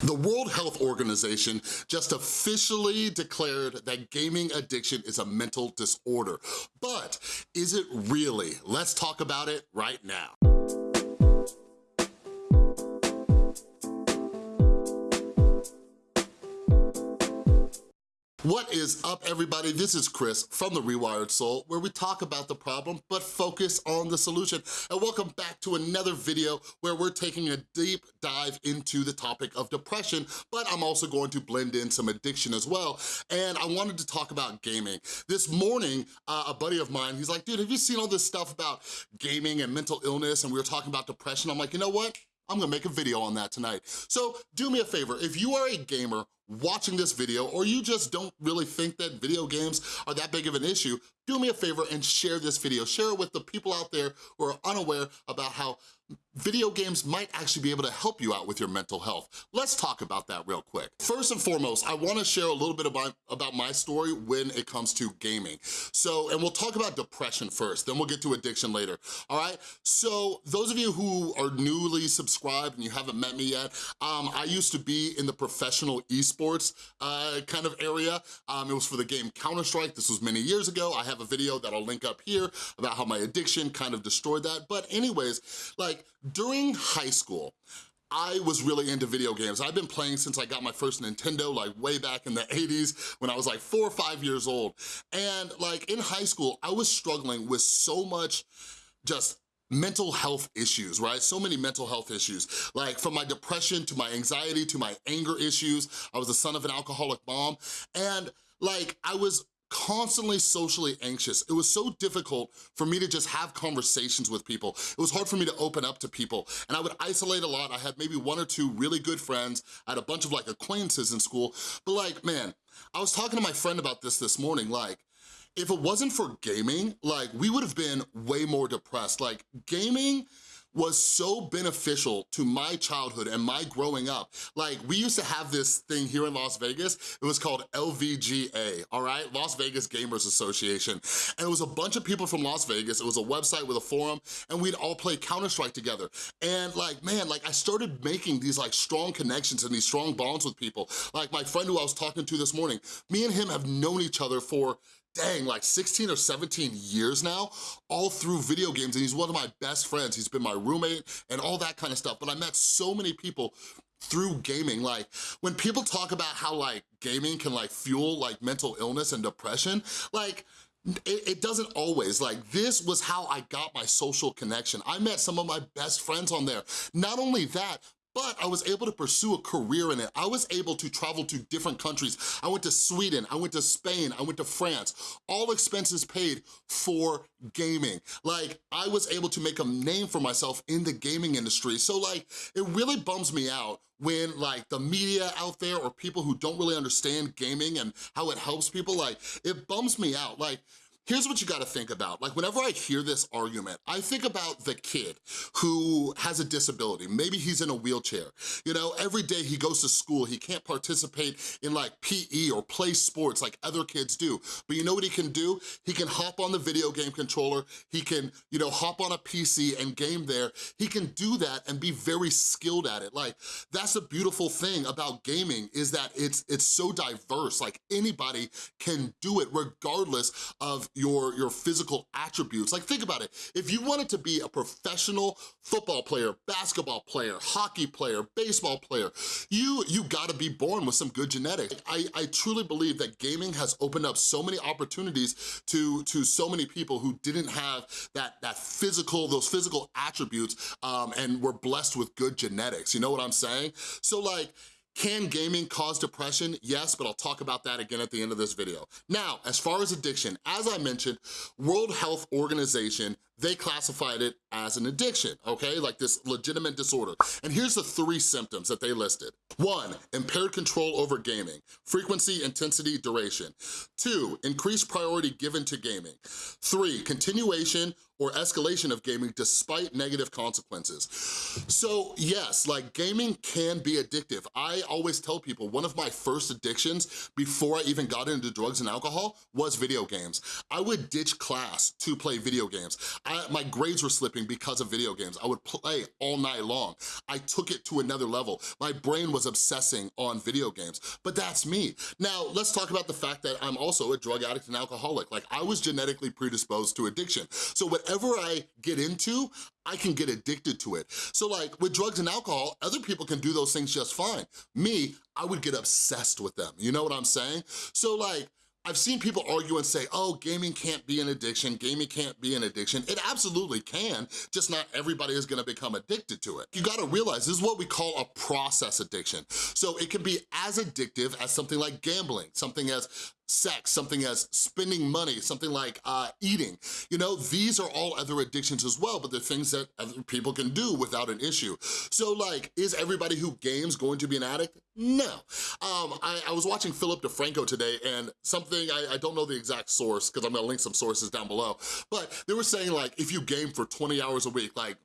The World Health Organization just officially declared that gaming addiction is a mental disorder. But is it really? Let's talk about it right now. What is up, everybody? This is Chris from The Rewired Soul, where we talk about the problem, but focus on the solution. And welcome back to another video where we're taking a deep dive into the topic of depression, but I'm also going to blend in some addiction as well. And I wanted to talk about gaming. This morning, uh, a buddy of mine, he's like, dude, have you seen all this stuff about gaming and mental illness? And we were talking about depression. I'm like, you know what? I'm gonna make a video on that tonight. So do me a favor, if you are a gamer watching this video or you just don't really think that video games are that big of an issue, do me a favor and share this video. Share it with the people out there who are unaware about how video games might actually be able to help you out with your mental health. Let's talk about that real quick. First and foremost, I wanna share a little bit about, about my story when it comes to gaming. So, and we'll talk about depression first, then we'll get to addiction later, all right? So, those of you who are newly subscribed and you haven't met me yet, um, I used to be in the professional esports uh, kind of area. Um, it was for the game Counter-Strike. This was many years ago. I have a video that I'll link up here about how my addiction kind of destroyed that. But anyways, like during high school, I was really into video games. I've been playing since I got my first Nintendo, like way back in the 80s when I was like four or five years old. And like in high school, I was struggling with so much just mental health issues, right? So many mental health issues, like from my depression to my anxiety to my anger issues. I was the son of an alcoholic mom. And like I was constantly socially anxious. It was so difficult for me to just have conversations with people. It was hard for me to open up to people and I would isolate a lot. I had maybe one or two really good friends. I had a bunch of like acquaintances in school, but like, man, I was talking to my friend about this this morning, like, if it wasn't for gaming, like we would have been way more depressed. Like gaming, was so beneficial to my childhood and my growing up. Like, we used to have this thing here in Las Vegas, it was called LVGA, all right? Las Vegas Gamers Association. And it was a bunch of people from Las Vegas, it was a website with a forum, and we'd all play Counter-Strike together. And like, man, like I started making these like strong connections and these strong bonds with people. Like my friend who I was talking to this morning, me and him have known each other for dang, like 16 or 17 years now, all through video games, and he's one of my best friends. He's been my roommate and all that kind of stuff, but I met so many people through gaming. Like, when people talk about how like gaming can like fuel like mental illness and depression, like, it, it, doesn't always, like this was how I got my social connection. I met some of my best friends on there. Not only that, but I was able to pursue a career in it. I was able to travel to different countries. I went to Sweden, I went to Spain, I went to France, all expenses paid for gaming. Like, I was able to make a name for myself in the gaming industry. So like, it really bums me out when like the media out there or people who don't really understand gaming and how it helps people, like, it bums me out. Like, Here's what you gotta think about. Like whenever I hear this argument, I think about the kid who has a disability. Maybe he's in a wheelchair. You know, every day he goes to school, he can't participate in like PE or play sports like other kids do. But you know what he can do? He can hop on the video game controller, he can, you know, hop on a PC and game there. He can do that and be very skilled at it. Like, that's a beautiful thing about gaming is that it's, it's so diverse. Like anybody can do it regardless of your, your physical attributes. Like think about it, if you wanted to be a professional football player, basketball player, hockey player, baseball player, you, you gotta be born with some good genetics. I, I truly believe that gaming has opened up so many opportunities to, to so many people who didn't have that, that physical, those physical attributes um, and were blessed with good genetics, you know what I'm saying? So like, can gaming cause depression? Yes, but I'll talk about that again at the end of this video. Now, as far as addiction, as I mentioned, World Health Organization they classified it as an addiction, okay? Like this legitimate disorder. And here's the three symptoms that they listed. One, impaired control over gaming, frequency, intensity, duration. Two, increased priority given to gaming. Three, continuation or escalation of gaming despite negative consequences. So yes, like gaming can be addictive. I always tell people one of my first addictions before I even got into drugs and alcohol was video games. I would ditch class to play video games. I, my grades were slipping because of video games. I would play all night long. I took it to another level. My brain was obsessing on video games, but that's me. Now, let's talk about the fact that I'm also a drug addict and alcoholic. Like, I was genetically predisposed to addiction. So whatever I get into, I can get addicted to it. So like with drugs and alcohol, other people can do those things just fine. Me, I would get obsessed with them. You know what I'm saying? So like, I've seen people argue and say, oh, gaming can't be an addiction, gaming can't be an addiction. It absolutely can, just not everybody is gonna become addicted to it. You gotta realize this is what we call a process addiction. So it can be as addictive as something like gambling, something as sex, something as spending money, something like uh, eating. You know, these are all other addictions as well, but they're things that other people can do without an issue. So like, is everybody who games going to be an addict? No. Um, I, I was watching Philip DeFranco today and something, I, I don't know the exact source because I'm gonna link some sources down below, but they were saying like, if you game for 20 hours a week, like,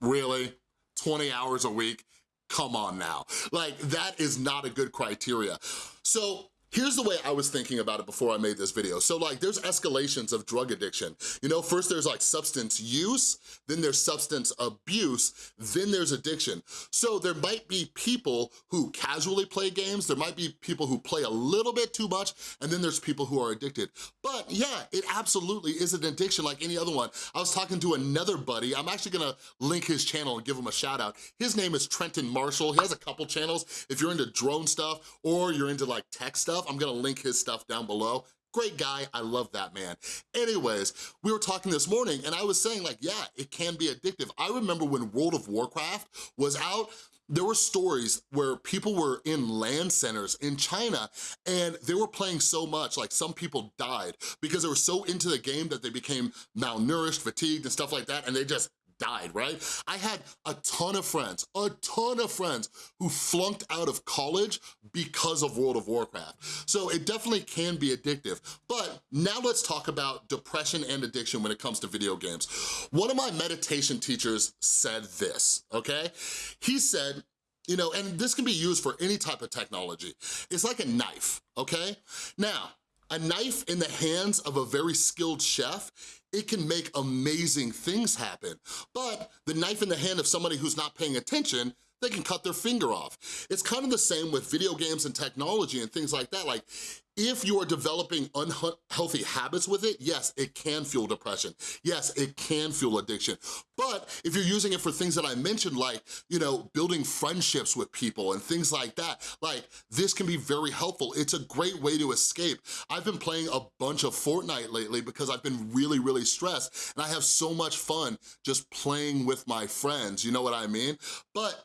really? 20 hours a week? Come on now. Like, that is not a good criteria. So Here's the way I was thinking about it before I made this video. So like there's escalations of drug addiction. You know, first there's like substance use, then there's substance abuse, then there's addiction. So there might be people who casually play games, there might be people who play a little bit too much, and then there's people who are addicted. But yeah, it absolutely is an addiction like any other one. I was talking to another buddy, I'm actually gonna link his channel and give him a shout out. His name is Trenton Marshall, he has a couple channels. If you're into drone stuff or you're into like tech stuff, stuff. I'm gonna link his stuff down below. Great guy, I love that man. Anyways, we were talking this morning and I was saying like, yeah, it can be addictive. I remember when World of Warcraft was out, there were stories where people were in LAN centers in China and they were playing so much, like some people died because they were so into the game that they became malnourished, fatigued, and stuff like that, and they just died, right? I had a ton of friends, a ton of friends who flunked out of college because of World of Warcraft. So it definitely can be addictive. But now let's talk about depression and addiction when it comes to video games. One of my meditation teachers said this, okay? He said, you know, and this can be used for any type of technology. It's like a knife, okay? Now, a knife in the hands of a very skilled chef it can make amazing things happen. But the knife in the hand of somebody who's not paying attention, they can cut their finger off. It's kind of the same with video games and technology and things like that. Like, if you are developing unhealthy habits with it, yes, it can fuel depression. Yes, it can fuel addiction. But if you're using it for things that I mentioned, like, you know, building friendships with people and things like that, like, this can be very helpful. It's a great way to escape. I've been playing a bunch of Fortnite lately because I've been really, really stressed and I have so much fun just playing with my friends, you know what I mean? But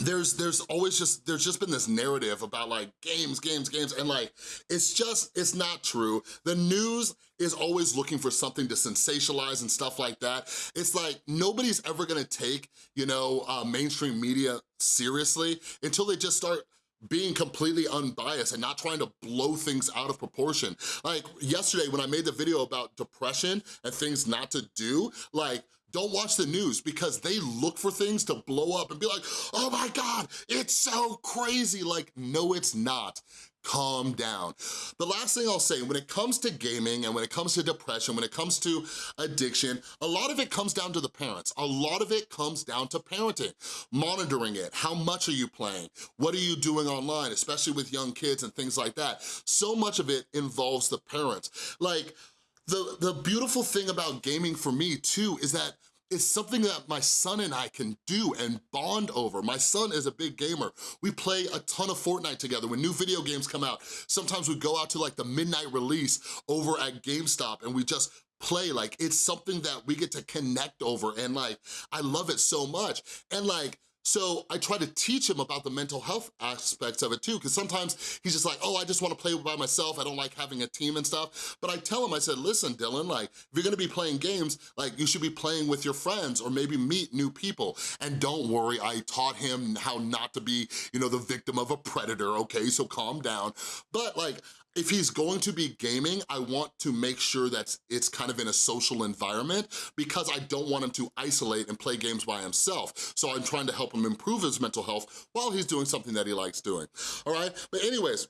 there's there's always just there's just been this narrative about like games games games and like it's just it's not true the news is always looking for something to sensationalize and stuff like that it's like nobody's ever gonna take you know uh, mainstream media seriously until they just start being completely unbiased and not trying to blow things out of proportion. Like yesterday when I made the video about depression and things not to do, like don't watch the news because they look for things to blow up and be like, oh my God, it's so crazy. Like, no, it's not calm down. The last thing I'll say, when it comes to gaming and when it comes to depression, when it comes to addiction, a lot of it comes down to the parents. A lot of it comes down to parenting, monitoring it. How much are you playing? What are you doing online, especially with young kids and things like that? So much of it involves the parents. Like, the, the beautiful thing about gaming for me too is that it's something that my son and I can do and bond over. My son is a big gamer. We play a ton of Fortnite together. When new video games come out, sometimes we go out to like the midnight release over at GameStop and we just play like it's something that we get to connect over and like I love it so much and like so I try to teach him about the mental health aspects of it too, because sometimes he's just like, oh, I just wanna play by myself, I don't like having a team and stuff. But I tell him, I said, listen, Dylan, like, if you're gonna be playing games, like, you should be playing with your friends or maybe meet new people. And don't worry, I taught him how not to be, you know, the victim of a predator, okay? So calm down. But like, if he's going to be gaming, I want to make sure that it's kind of in a social environment because I don't want him to isolate and play games by himself. So I'm trying to help him improve his mental health while he's doing something that he likes doing, all right? But anyways,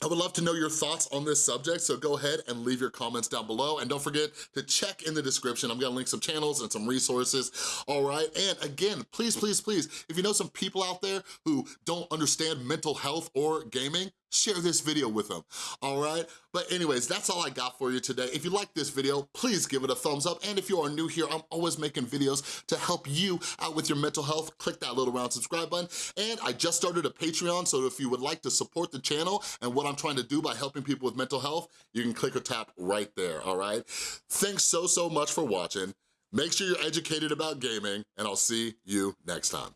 I would love to know your thoughts on this subject, so go ahead and leave your comments down below. And don't forget to check in the description. I'm gonna link some channels and some resources, all right? And again, please, please, please, if you know some people out there who don't understand mental health or gaming, share this video with them, all right? But anyways, that's all I got for you today. If you like this video, please give it a thumbs up. And if you are new here, I'm always making videos to help you out with your mental health. Click that little round subscribe button. And I just started a Patreon, so if you would like to support the channel and what I'm trying to do by helping people with mental health, you can click or tap right there, all right? Thanks so, so much for watching. Make sure you're educated about gaming, and I'll see you next time.